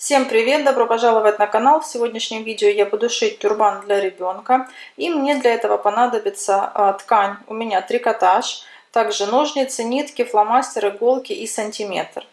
Всем привет! Добро пожаловать на канал! В сегодняшнем видео я буду шить тюрбан для ребенка. И мне для этого понадобится а, ткань. У меня трикотаж, также ножницы, нитки, фломастер, иголки и сантиметр.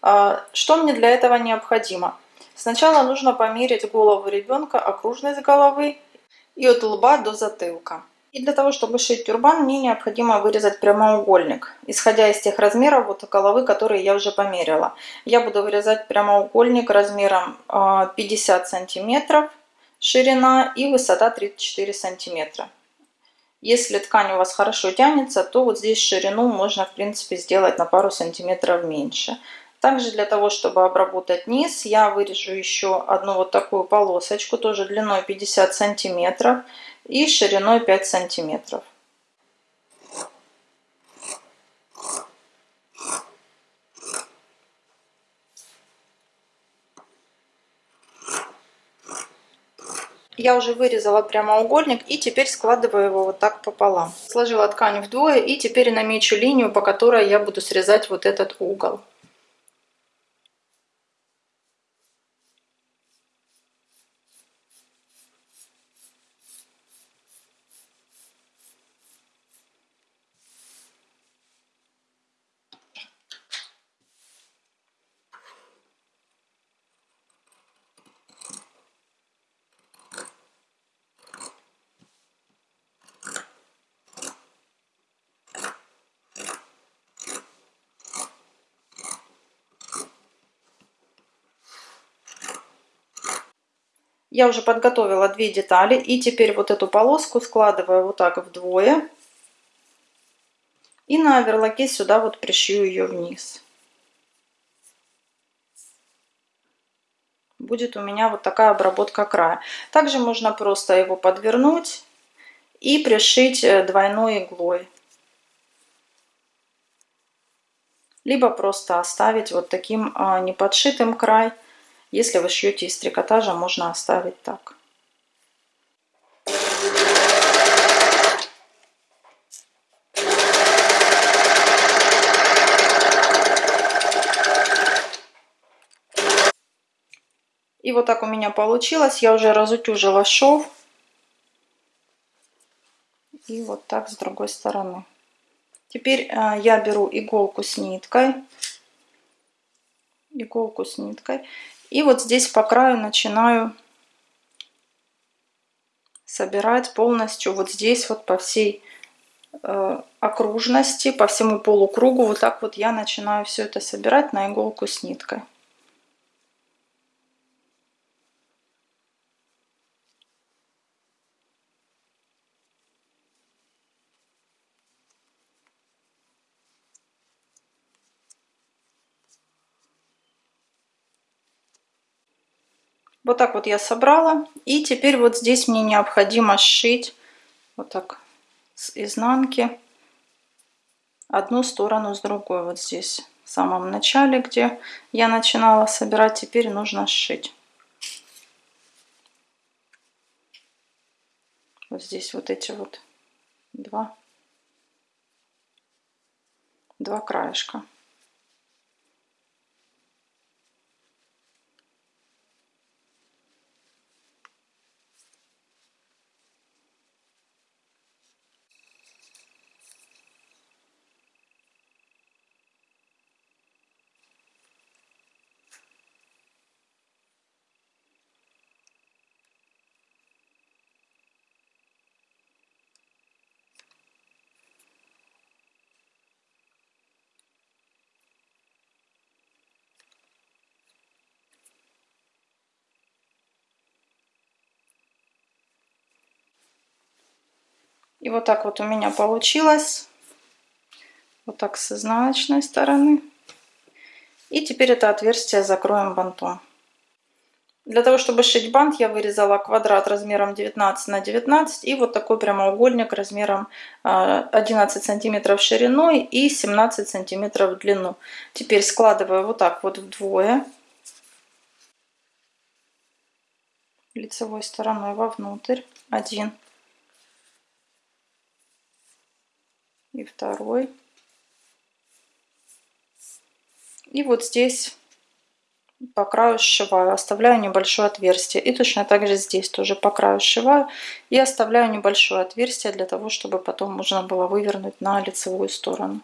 А, что мне для этого необходимо? Сначала нужно померить голову ребенка, окружность головы и от лба до затылка. И для того, чтобы шить тюрбан, мне необходимо вырезать прямоугольник, исходя из тех размеров вот головы, которые я уже померила. Я буду вырезать прямоугольник размером 50 а, сантиметров ширина и высота 34 сантиметра. Если ткань у вас хорошо тянется, то вот здесь ширину можно в принципе сделать на пару сантиметров меньше. Также для того, чтобы обработать низ, я вырежу еще одну вот такую полосочку, тоже длиной 50 сантиметров и шириной 5 сантиметров. Я уже вырезала прямоугольник и теперь складываю его вот так пополам. Сложила ткань вдвое и теперь намечу линию, по которой я буду срезать вот этот угол. Я уже подготовила две детали и теперь вот эту полоску складываю вот так вдвое. И на оверлоке сюда вот пришью ее вниз. Будет у меня вот такая обработка края. Также можно просто его подвернуть и пришить э, двойной иглой. Либо просто оставить вот таким а, неподшитым край. Если вы шьете из трикотажа, можно оставить так. И вот так у меня получилось. Я уже разутюжила шов. И вот так с другой стороны. Теперь э, я беру иголку с ниткой. Иголку с ниткой. И вот здесь по краю начинаю собирать полностью вот здесь вот по всей э, окружности, по всему полукругу. Вот так вот я начинаю все это собирать на иголку с ниткой. Вот так вот я собрала. И теперь вот здесь мне необходимо сшить вот так с изнанки одну сторону с другой. Вот здесь в самом начале, где я начинала собирать, теперь нужно сшить. Вот здесь вот эти вот два, два краешка. И вот так вот у меня получилось. Вот так с изнаночной стороны. И теперь это отверстие закроем бантом. Для того, чтобы сшить бант, я вырезала квадрат размером 19 на 19 и вот такой прямоугольник размером 11 а, сантиметров шириной и 17 сантиметров в длину. Теперь складываю вот так вот вдвое. Лицевой стороной вовнутрь. Один. и второй. И вот здесь по краю сшиваю, оставляю небольшое отверстие. И точно так же здесь тоже по краю сшиваю и оставляю небольшое отверстие для того, чтобы потом можно было вывернуть на лицевую сторону.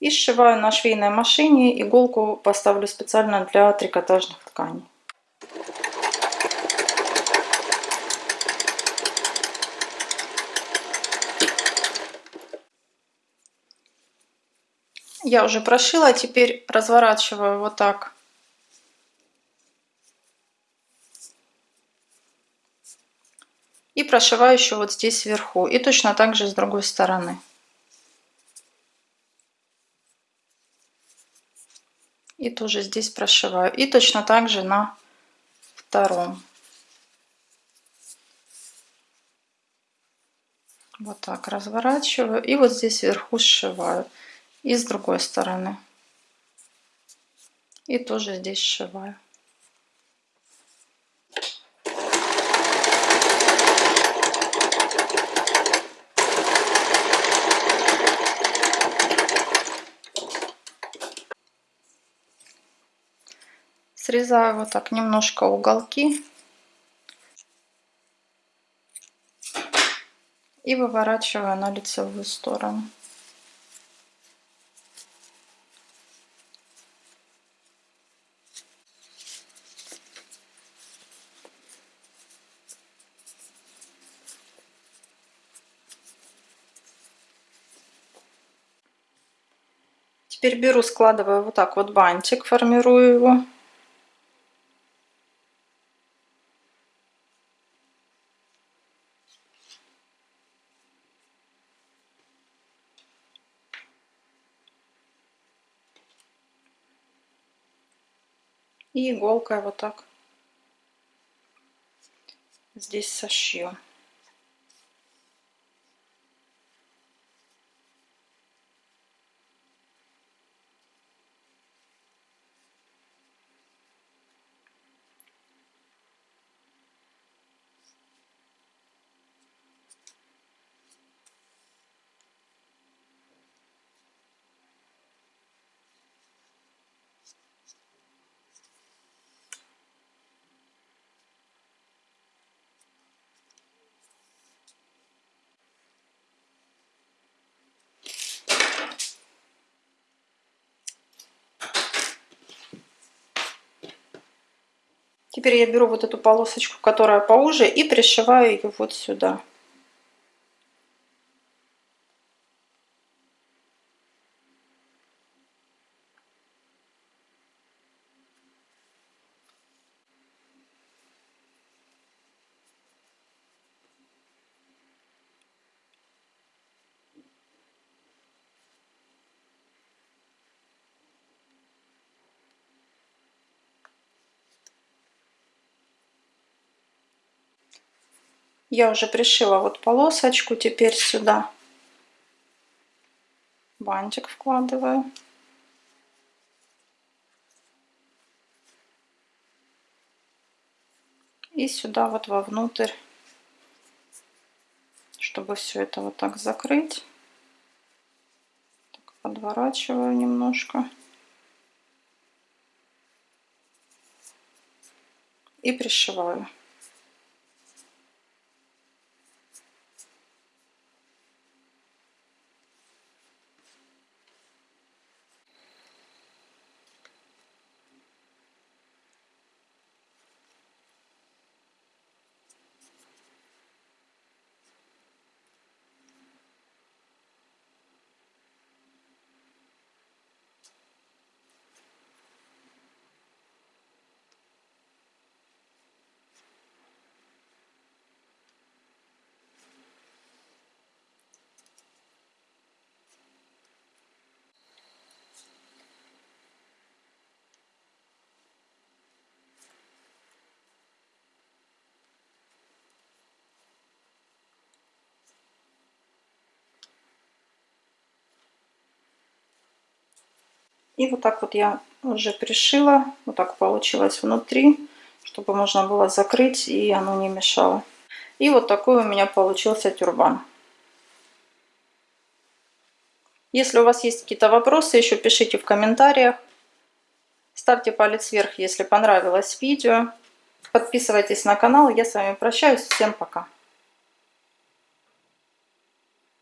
И сшиваю на швейной машине, иголку поставлю специально для трикотажных тканей. Я уже прошила, теперь разворачиваю вот так. И прошиваю еще вот здесь вверху. И точно так же с другой стороны. И тоже здесь прошиваю. И точно так же на втором. Вот так разворачиваю. И вот здесь вверху сшиваю и с другой стороны. И тоже здесь сшиваю. Срезаю вот так немножко уголки. И выворачиваю на лицевую сторону. Теперь беру, складываю вот так вот бантик, формирую его. И иголкой вот так здесь сошью. Теперь я беру вот эту полосочку, которая поуже, и пришиваю ее вот сюда. Я уже пришила вот полосочку, теперь сюда бантик вкладываю. И сюда вот вовнутрь, чтобы все это вот так закрыть. Так, подворачиваю немножко. И пришиваю. И вот так вот я уже пришила. Вот так получилось внутри, чтобы можно было закрыть и оно не мешало. И вот такой у меня получился тюрбан. Если у вас есть какие-то вопросы, еще пишите в комментариях. Ставьте палец вверх, если понравилось видео. Подписывайтесь на канал. Я с вами прощаюсь. Всем пока.